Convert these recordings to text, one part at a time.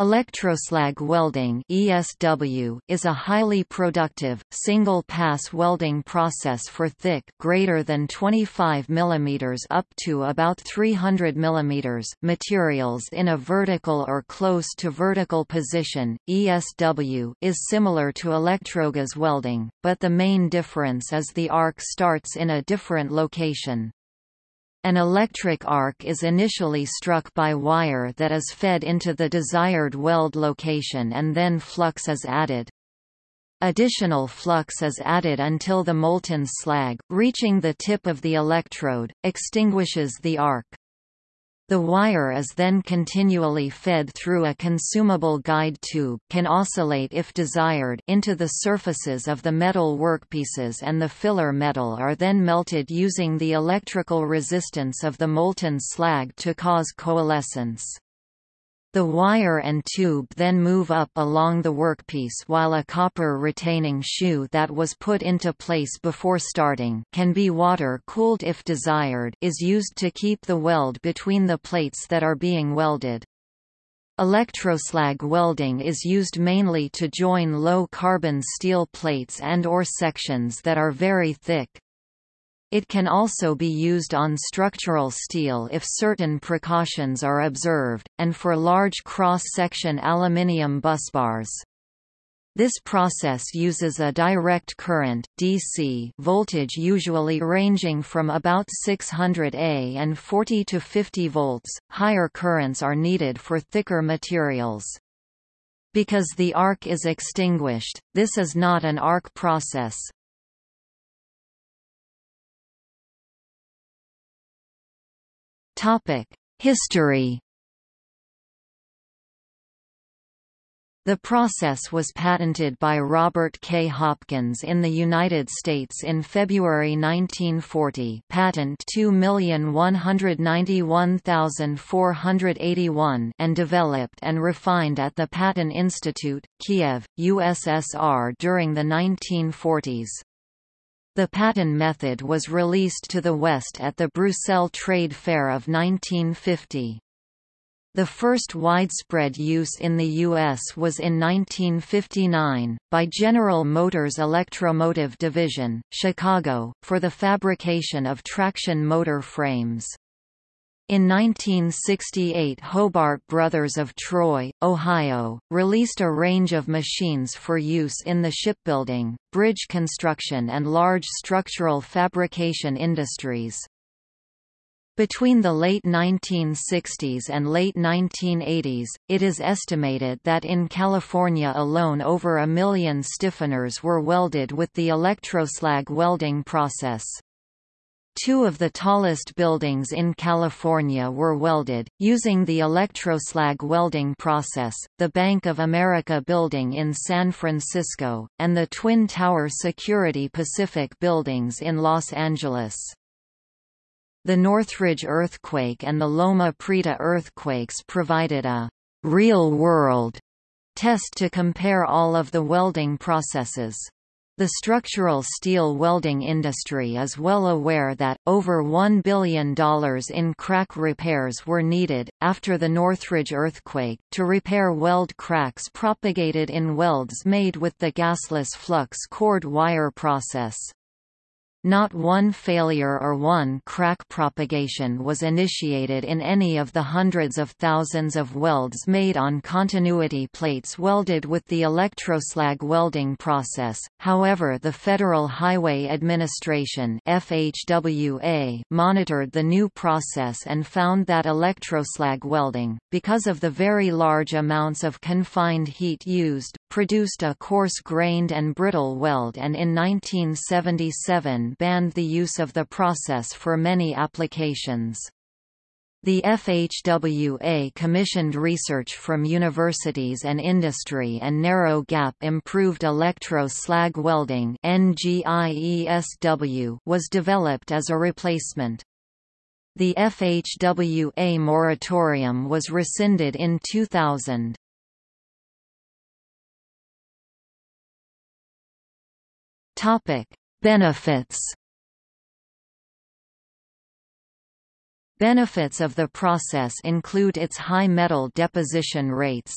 Electroslag welding (ESW) is a highly productive single-pass welding process for thick greater than 25 mm up to about 300 mm materials in a vertical or close to vertical position. ESW is similar to electrogas welding, but the main difference is the arc starts in a different location. An electric arc is initially struck by wire that is fed into the desired weld location and then flux is added. Additional flux is added until the molten slag, reaching the tip of the electrode, extinguishes the arc. The wire is then continually fed through a consumable guide tube can oscillate if desired into the surfaces of the metal workpieces and the filler metal are then melted using the electrical resistance of the molten slag to cause coalescence. The wire and tube then move up along the workpiece while a copper retaining shoe that was put into place before starting can be water-cooled if desired is used to keep the weld between the plates that are being welded. Electroslag welding is used mainly to join low-carbon steel plates and or sections that are very thick. It can also be used on structural steel if certain precautions are observed, and for large cross-section aluminium busbars. This process uses a direct current DC voltage usually ranging from about 600 A and 40 to 50 volts. Higher currents are needed for thicker materials. Because the arc is extinguished, this is not an arc process. History The process was patented by Robert K. Hopkins in the United States in February 1940 patent 2191481 and developed and refined at the Paton Institute, Kiev, USSR during the 1940s. The Paton method was released to the West at the Brussels Trade Fair of 1950. The first widespread use in the U.S. was in 1959, by General Motors Electromotive Division, Chicago, for the fabrication of traction motor frames. In 1968 Hobart Brothers of Troy, Ohio, released a range of machines for use in the shipbuilding, bridge construction and large structural fabrication industries. Between the late 1960s and late 1980s, it is estimated that in California alone over a million stiffeners were welded with the electroslag welding process. Two of the tallest buildings in California were welded, using the electroslag welding process, the Bank of America building in San Francisco, and the Twin Tower Security Pacific buildings in Los Angeles. The Northridge earthquake and the Loma Prieta earthquakes provided a real-world test to compare all of the welding processes. The structural steel welding industry is well aware that, over $1 billion in crack repairs were needed, after the Northridge earthquake, to repair weld cracks propagated in welds made with the gasless flux cored wire process. Not one failure or one crack propagation was initiated in any of the hundreds of thousands of welds made on continuity plates welded with the electroslag welding process. However, the Federal Highway Administration (FHWA) monitored the new process and found that electroslag welding, because of the very large amounts of confined heat used, produced a coarse-grained and brittle weld and in 1977 banned the use of the process for many applications. The FHWA commissioned research from universities and industry and narrow-gap improved electro-slag welding was developed as a replacement. The FHWA moratorium was rescinded in 2000. Topic: Benefits Benefits of the process include its high metal deposition rates,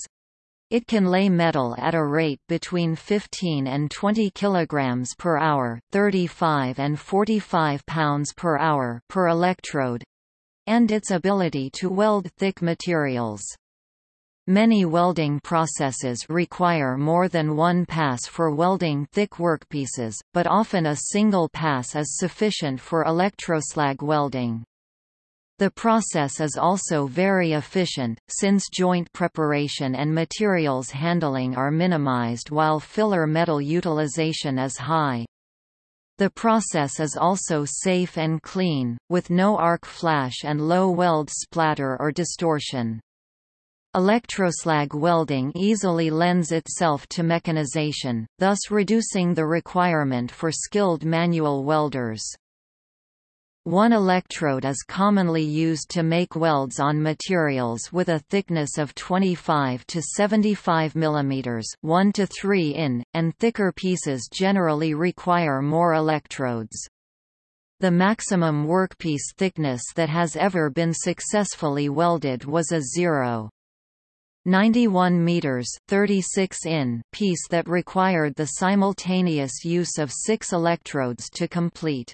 It can lay metal at a rate between 15 and 20 kg per hour, 35 and 45 pounds per hour per electrode, and its ability to weld thick materials. Many welding processes require more than one pass for welding thick workpieces, but often a single pass is sufficient for electroslag welding. The process is also very efficient, since joint preparation and materials handling are minimized while filler metal utilization is high. The process is also safe and clean, with no arc flash and low weld splatter or distortion. Electroslag welding easily lends itself to mechanization, thus reducing the requirement for skilled manual welders. One electrode is commonly used to make welds on materials with a thickness of 25 to 75 mm 1 to 3 in, and thicker pieces generally require more electrodes. The maximum workpiece thickness that has ever been successfully welded was a 0. 91 meters 36 in piece that required the simultaneous use of six electrodes to complete.